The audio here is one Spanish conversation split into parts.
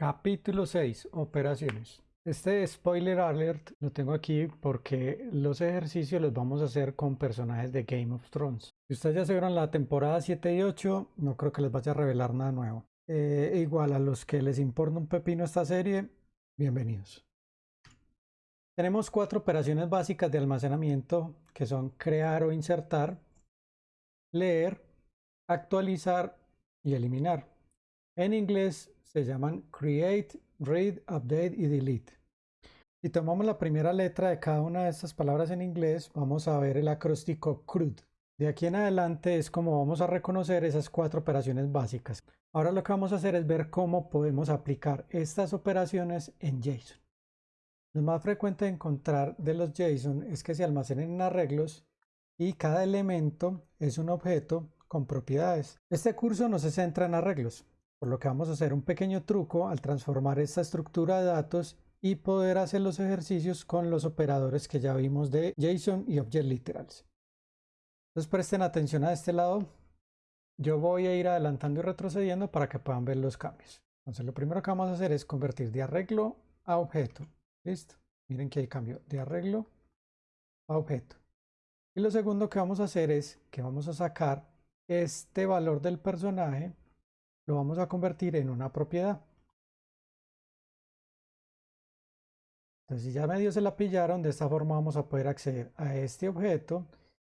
Capítulo 6. Operaciones. Este spoiler alert lo tengo aquí porque los ejercicios los vamos a hacer con personajes de Game of Thrones. Si ustedes ya se vieron la temporada 7 y 8, no creo que les vaya a revelar nada nuevo. Eh, igual a los que les importa un pepino esta serie, bienvenidos. Tenemos cuatro operaciones básicas de almacenamiento que son crear o insertar, leer, actualizar y eliminar. En inglés se llaman create, read, update y delete. Si tomamos la primera letra de cada una de estas palabras en inglés, vamos a ver el acróstico CRUD. De aquí en adelante es como vamos a reconocer esas cuatro operaciones básicas. Ahora lo que vamos a hacer es ver cómo podemos aplicar estas operaciones en JSON. Lo más frecuente de encontrar de los JSON es que se almacenen en arreglos y cada elemento es un objeto con propiedades. Este curso no se centra en arreglos, por lo que vamos a hacer un pequeño truco al transformar esta estructura de datos y poder hacer los ejercicios con los operadores que ya vimos de JSON y Object Literals. Entonces presten atención a este lado. Yo voy a ir adelantando y retrocediendo para que puedan ver los cambios. Entonces lo primero que vamos a hacer es convertir de arreglo a objeto. Listo. Miren que hay cambio de arreglo a objeto. Y lo segundo que vamos a hacer es que vamos a sacar este valor del personaje lo vamos a convertir en una propiedad. Entonces, si ya medio se la pillaron, de esta forma vamos a poder acceder a este objeto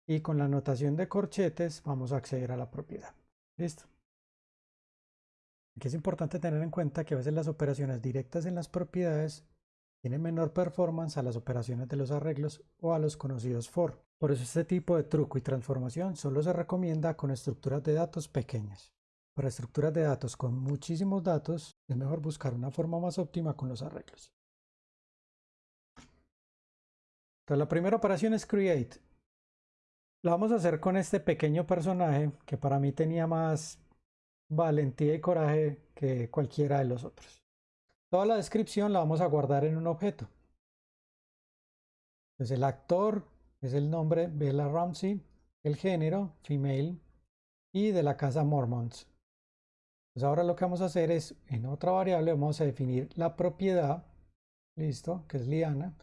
y con la notación de corchetes vamos a acceder a la propiedad. Listo. Aquí es importante tener en cuenta que a veces las operaciones directas en las propiedades tienen menor performance a las operaciones de los arreglos o a los conocidos for. Por eso este tipo de truco y transformación solo se recomienda con estructuras de datos pequeñas. Para estructuras de datos con muchísimos datos, es mejor buscar una forma más óptima con los arreglos. Entonces la primera operación es create. La vamos a hacer con este pequeño personaje que para mí tenía más valentía y coraje que cualquiera de los otros. Toda la descripción la vamos a guardar en un objeto. Entonces el actor es el nombre Bella Ramsey, el género female y de la casa Mormons. Pues ahora lo que vamos a hacer es, en otra variable vamos a definir la propiedad, listo, que es liana.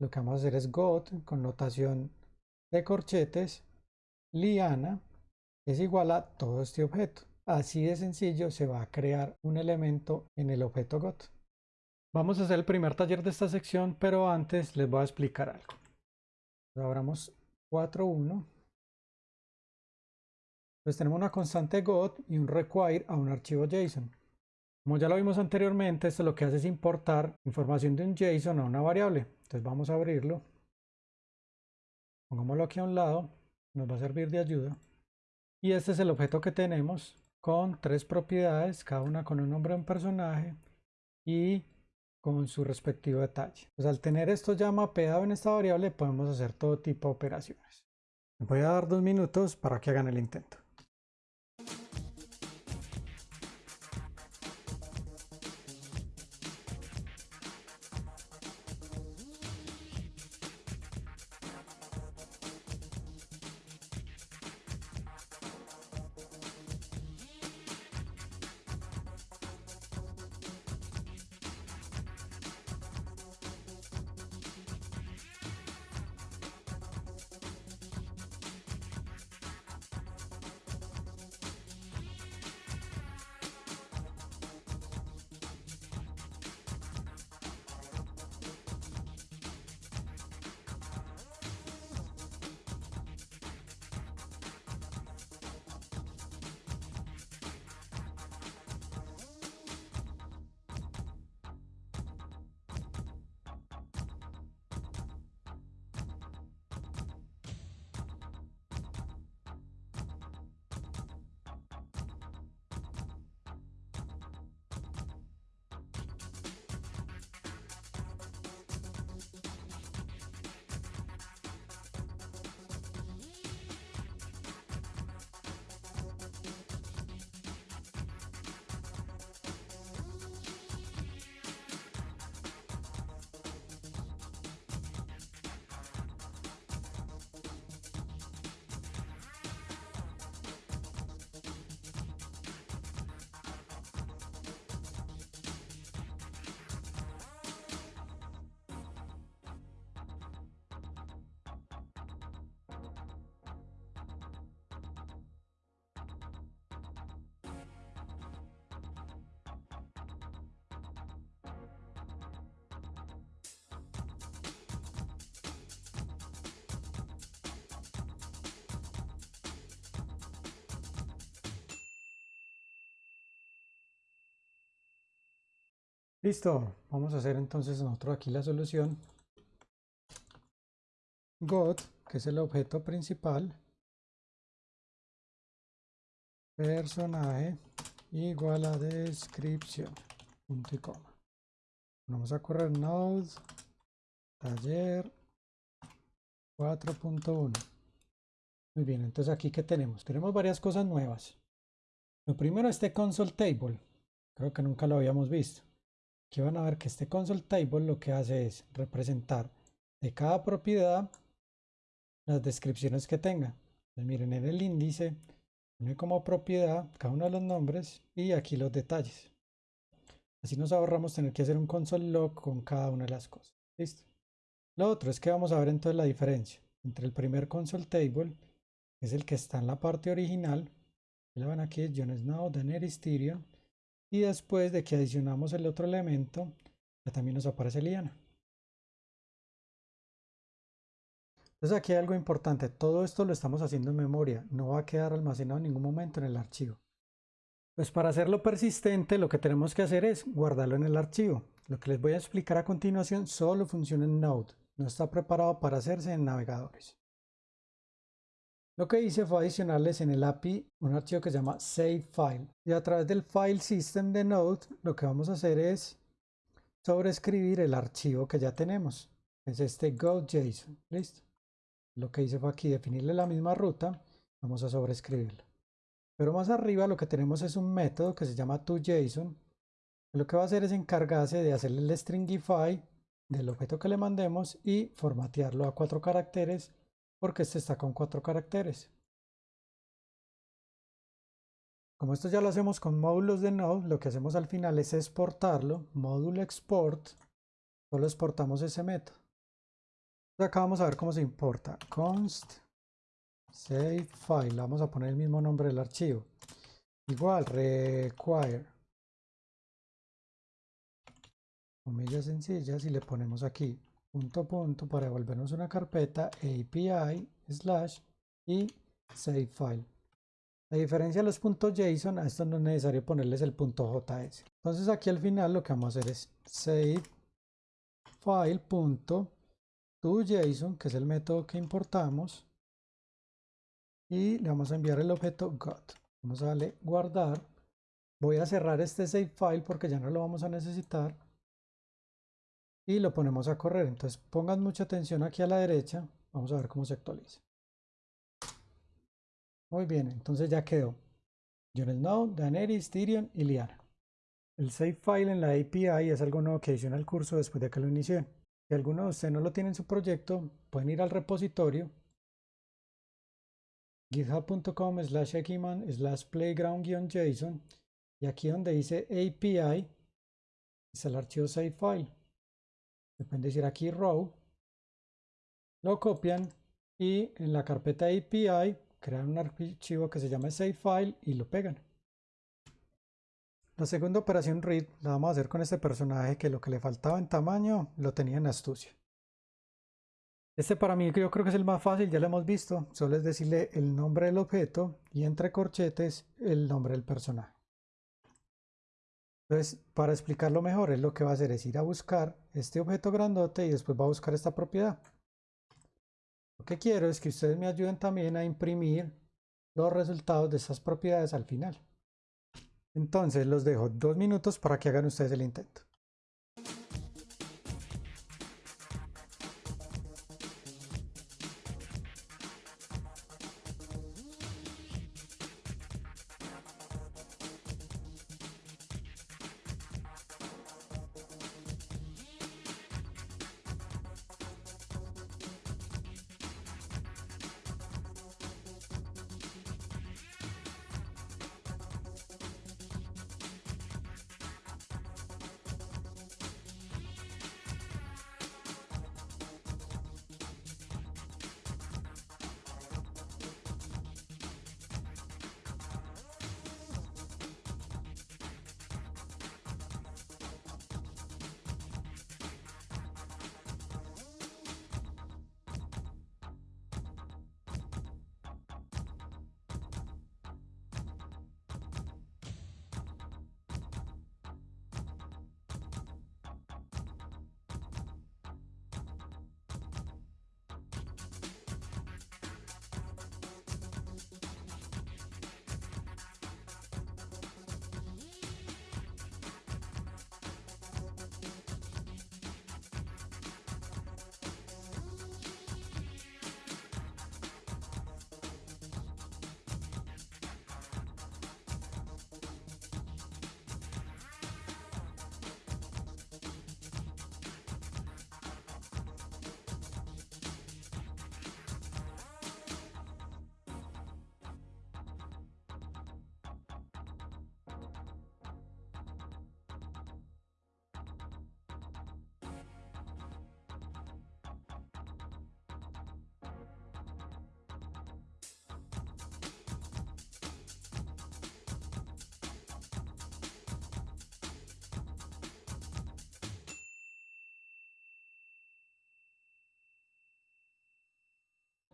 Lo que vamos a hacer es got con notación de corchetes, liana es igual a todo este objeto. Así de sencillo se va a crear un elemento en el objeto got. Vamos a hacer el primer taller de esta sección, pero antes les voy a explicar algo. Abramos 4.1 pues tenemos una constante got y un require a un archivo JSON. Como ya lo vimos anteriormente, esto lo que hace es importar información de un JSON a una variable. Entonces vamos a abrirlo. Pongámoslo aquí a un lado, nos va a servir de ayuda. Y este es el objeto que tenemos con tres propiedades, cada una con un nombre de un personaje y con su respectivo detalle. Pues al tener esto ya mapeado en esta variable podemos hacer todo tipo de operaciones. Voy a dar dos minutos para que hagan el intento. Listo, vamos a hacer entonces nosotros aquí la solución. God, que es el objeto principal. Personaje igual a descripción. Punto y coma. Vamos a correr node taller 4.1. Muy bien, entonces aquí que tenemos? Tenemos varias cosas nuevas. Lo primero, este console table. Creo que nunca lo habíamos visto. Aquí van a ver que este console table lo que hace es representar de cada propiedad las descripciones que tenga. miren, en el índice pone como propiedad cada uno de los nombres y aquí los detalles. Así nos ahorramos tener que hacer un console log con cada una de las cosas. ¿Listo? Lo otro es que vamos a ver entonces la diferencia entre el primer console table, que es el que está en la parte original, le van aquí Jon Snow, Daenerys Tyrion, y después de que adicionamos el otro elemento, ya también nos aparece Liana. Entonces aquí hay algo importante, todo esto lo estamos haciendo en memoria, no va a quedar almacenado en ningún momento en el archivo. Pues para hacerlo persistente lo que tenemos que hacer es guardarlo en el archivo. Lo que les voy a explicar a continuación solo funciona en Node, no está preparado para hacerse en navegadores. Lo que hice fue adicionarles en el API un archivo que se llama SaveFile. Y a través del File System de Node, lo que vamos a hacer es sobreescribir el archivo que ya tenemos. Es este GoJSON. ¿Listo? Lo que hice fue aquí definirle la misma ruta. Vamos a sobreescribirlo. Pero más arriba lo que tenemos es un método que se llama toJSON. Lo que va a hacer es encargarse de hacerle el stringify del objeto que le mandemos y formatearlo a cuatro caracteres porque este está con cuatro caracteres. Como esto ya lo hacemos con módulos de Node, lo que hacemos al final es exportarlo, módulo export, solo exportamos ese método. acá vamos a ver cómo se importa. const save file, vamos a poner el mismo nombre del archivo. Igual, require. Comillas sencillas y le ponemos aquí punto punto para devolvernos una carpeta API slash y save file. La diferencia de los puntos JSON, a esto no es necesario ponerles el punto JS. Entonces aquí al final lo que vamos a hacer es save file punto to JSON, que es el método que importamos, y le vamos a enviar el objeto got. Vamos a darle guardar. Voy a cerrar este save file porque ya no lo vamos a necesitar y lo ponemos a correr. Entonces pongan mucha atención aquí a la derecha. Vamos a ver cómo se actualiza. Muy bien, entonces ya quedó. Jon Snow, Daenerys, Tyrion y Liana. El save file en la API es algo nuevo que adiciona al curso después de que lo inicié. Si alguno de ustedes no lo tiene en su proyecto, pueden ir al repositorio github.com slash ekiman slash playground-json y aquí donde dice API es el archivo save file pueden decir aquí row, lo copian y en la carpeta API crean un archivo que se llama save file y lo pegan. La segunda operación read la vamos a hacer con este personaje que lo que le faltaba en tamaño lo tenía en astucia. Este para mí yo creo que es el más fácil, ya lo hemos visto, solo es decirle el nombre del objeto y entre corchetes el nombre del personaje. Entonces, para explicarlo mejor, es lo que va a hacer es ir a buscar este objeto grandote y después va a buscar esta propiedad. Lo que quiero es que ustedes me ayuden también a imprimir los resultados de estas propiedades al final. Entonces los dejo dos minutos para que hagan ustedes el intento.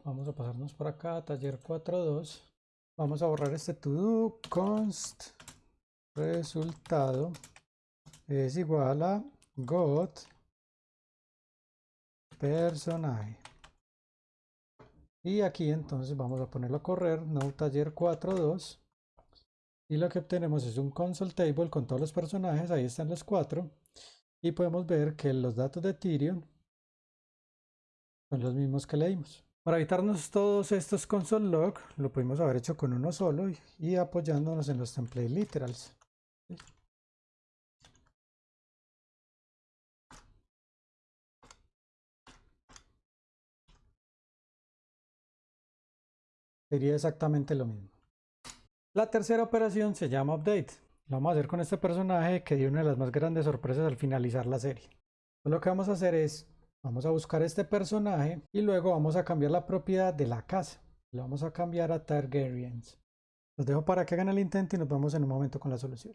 Vamos a pasarnos por acá, taller 4.2. Vamos a borrar este to do const resultado es igual a got personaje. Y aquí entonces vamos a ponerlo a correr, no taller 4.2. Y lo que obtenemos es un console table con todos los personajes, ahí están los cuatro. Y podemos ver que los datos de Tyrion son los mismos que leímos. Para evitarnos todos estos console log, lo pudimos haber hecho con uno solo y, apoyándonos en los template literals. Sería exactamente lo mismo. La tercera operación se llama update. Lo vamos a hacer con este personaje que dio una de las más grandes sorpresas al finalizar la serie. Lo que vamos a hacer es Vamos a buscar este personaje y luego vamos a cambiar la propiedad de la casa. Lo vamos a cambiar a Targaryens. Los dejo para que hagan el intento y nos vemos en un momento con la solución.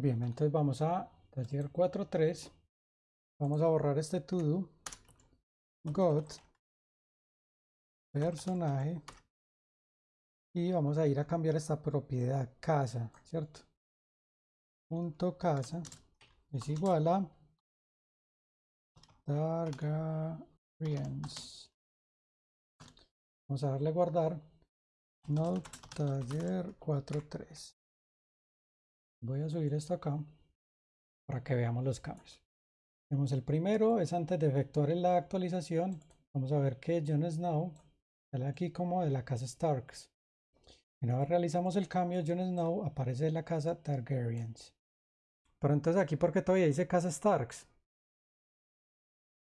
Bien, entonces vamos a taller 4.3. Vamos a borrar este to do. Got. Personaje. Y vamos a ir a cambiar esta propiedad casa, ¿cierto? Punto casa es igual a Targaryens. Vamos a darle guardar. No taller 4.3. Voy a subir esto acá para que veamos los cambios. Tenemos el primero, es antes de efectuar la actualización. Vamos a ver que Jon Snow sale aquí como de la casa Starks. Una vez realizamos el cambio, Jon Snow aparece de la casa Targaryens. Pero entonces aquí, ¿por qué todavía dice casa Starks?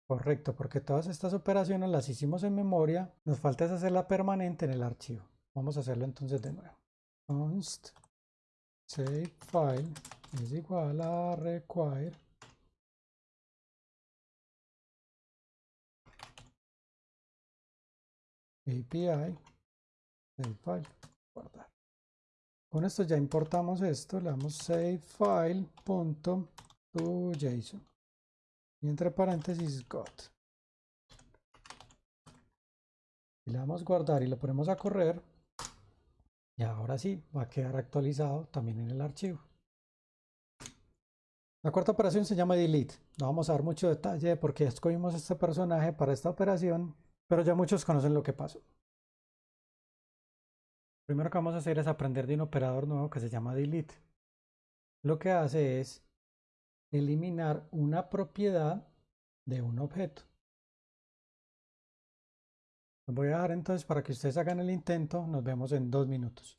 Correcto, porque todas estas operaciones las hicimos en memoria. Nos falta hacerla permanente en el archivo. Vamos a hacerlo entonces de nuevo. Const save file es igual a require API save file guardar. Con esto ya importamos esto, le damos save file punto to JSON y entre paréntesis got. Y le damos guardar y lo ponemos a correr y ahora sí, va a quedar actualizado también en el archivo. La cuarta operación se llama delete. No vamos a dar mucho detalle porque escogimos este personaje para esta operación, pero ya muchos conocen lo que pasó. Primero que vamos a hacer es aprender de un operador nuevo que se llama delete. Lo que hace es eliminar una propiedad de un objeto. Voy a dejar entonces para que ustedes hagan el intento. Nos vemos en dos minutos.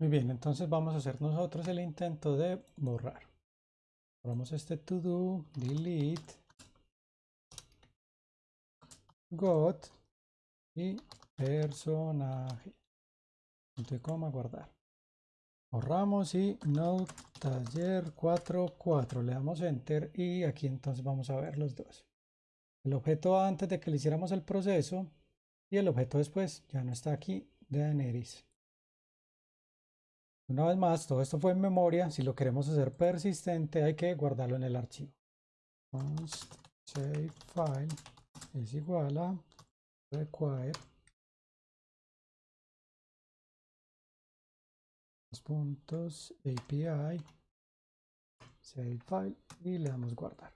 Muy bien, entonces vamos a hacer nosotros el intento de borrar. Vamos este to do, delete, got y personaje. Punto y coma, guardar. Borramos y no taller 44. Le damos enter y aquí entonces vamos a ver los dos. El objeto antes de que le hiciéramos el proceso y el objeto después ya no está aquí de Daenerys. Una vez más, todo esto fue en memoria. Si lo queremos hacer persistente, hay que guardarlo en el archivo. Const save file es igual a require puntos API save file y le damos guardar.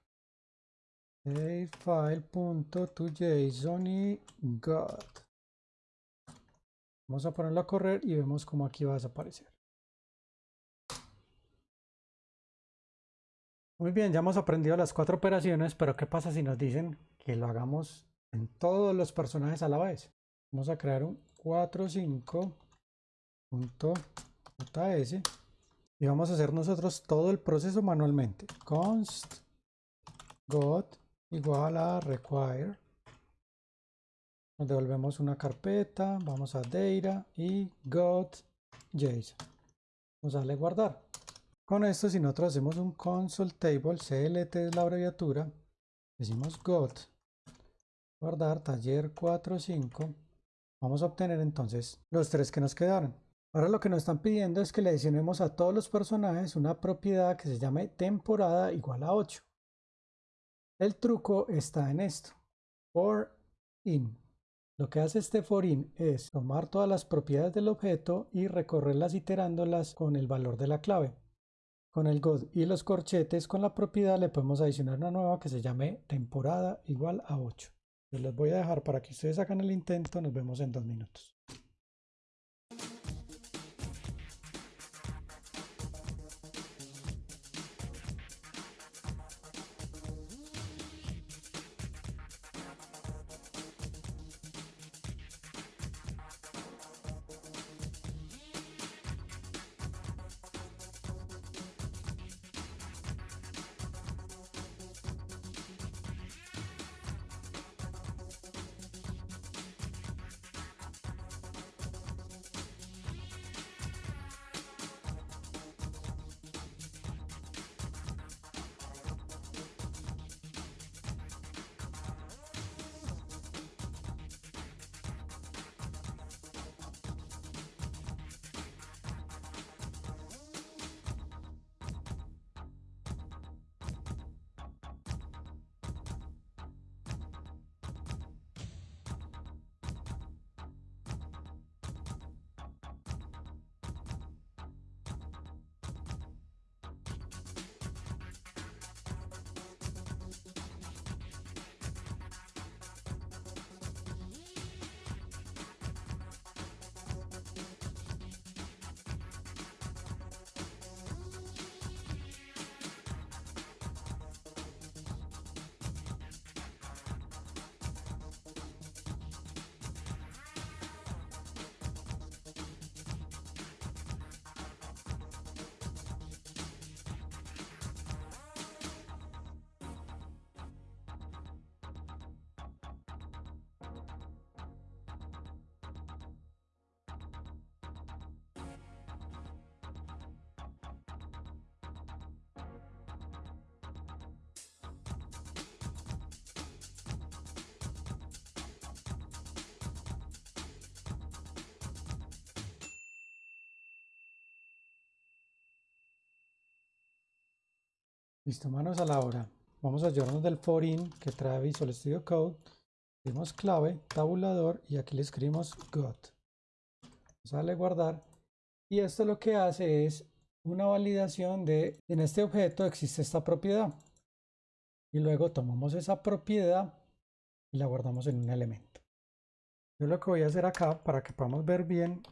Save file punto y got. Vamos a ponerlo a correr y vemos cómo aquí va a desaparecer. Muy bien, ya hemos aprendido las cuatro operaciones, pero ¿qué pasa si nos dicen que lo hagamos en todos los personajes a la vez? Vamos a crear un 45.js y vamos a hacer nosotros todo el proceso manualmente. const got igual a require. Nos devolvemos una carpeta, vamos a data y got JSON. Vamos a darle guardar. Con esto, si nosotros hacemos un console table, CLT es la abreviatura, decimos got, guardar taller 45, vamos a obtener entonces los tres que nos quedaron. Ahora lo que nos están pidiendo es que le adicionemos a todos los personajes una propiedad que se llame temporada igual a 8. El truco está en esto, for in. Lo que hace este for in es tomar todas las propiedades del objeto y recorrerlas iterándolas con el valor de la clave. Con el God y los corchetes con la propiedad le podemos adicionar una nueva que se llame temporada igual a 8. Les los voy a dejar para que ustedes hagan el intento. Nos vemos en dos minutos. Listo, manos a la obra. Vamos a ayudarnos del forin que trae Visual Studio Code. Escribimos clave, tabulador y aquí le escribimos got. Darle guardar. Y esto lo que hace es una validación de en este objeto existe esta propiedad. Y luego tomamos esa propiedad y la guardamos en un elemento. Yo lo que voy a hacer acá para que podamos ver bien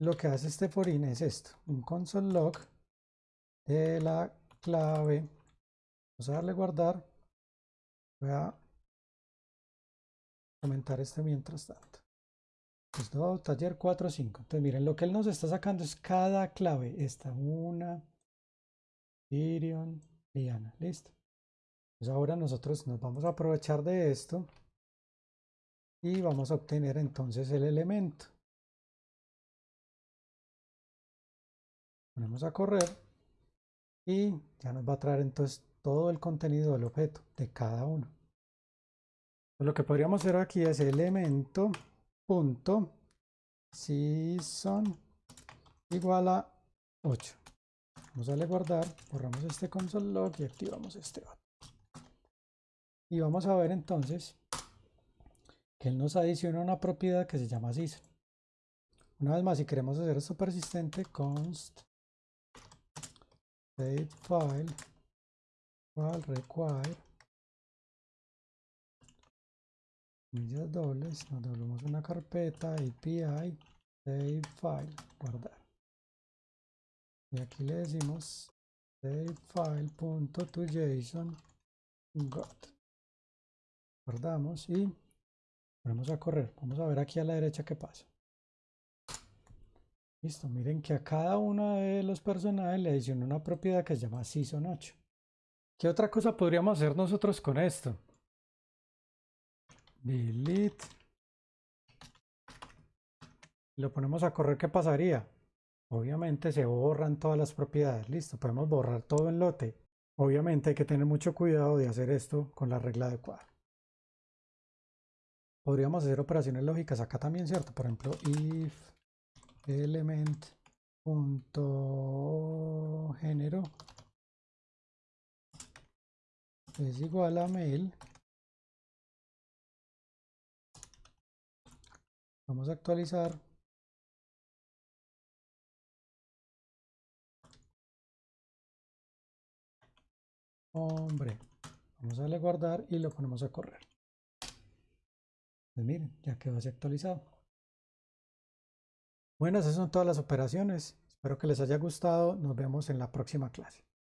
lo que hace este forin es esto, un console log de la clave Vamos a darle guardar. Voy a comentar este mientras tanto. Esto taller 4, 5. Entonces miren, lo que él nos está sacando es cada clave. Esta, una, Tyrion, Liana. Listo. Pues ahora nosotros nos vamos a aprovechar de esto y vamos a obtener entonces el elemento. Ponemos a correr y ya nos va a traer entonces todo el contenido del objeto de cada uno. Lo que podríamos hacer aquí es elemento punto season igual a 8. Vamos a darle guardar, borramos este console log y activamos este otro. Y vamos a ver entonces que él nos adiciona una propiedad que se llama season. Una vez más, si queremos hacer esto persistente, const save file require millas dobles, nos doblamos una carpeta API save file, guardar. Y aquí le decimos save file punto to JSON got. Guardamos y vamos a correr. Vamos a ver aquí a la derecha qué pasa. Listo, miren que a cada uno de los personajes le adicionó una propiedad que se llama season 8. ¿Qué otra cosa podríamos hacer nosotros con esto? Delete. Lo ponemos a correr, ¿qué pasaría? Obviamente se borran todas las propiedades. Listo, podemos borrar todo en lote. Obviamente hay que tener mucho cuidado de hacer esto con la regla de cuadro. Podríamos hacer operaciones lógicas acá también, ¿cierto? Por ejemplo, if element punto género es igual a mail vamos a actualizar. Hombre vamos a darle guardar y lo ponemos a correr. Pues miren ya quedó así actualizado. Bueno esas son todas las operaciones. Espero que les haya gustado. Nos vemos en la próxima clase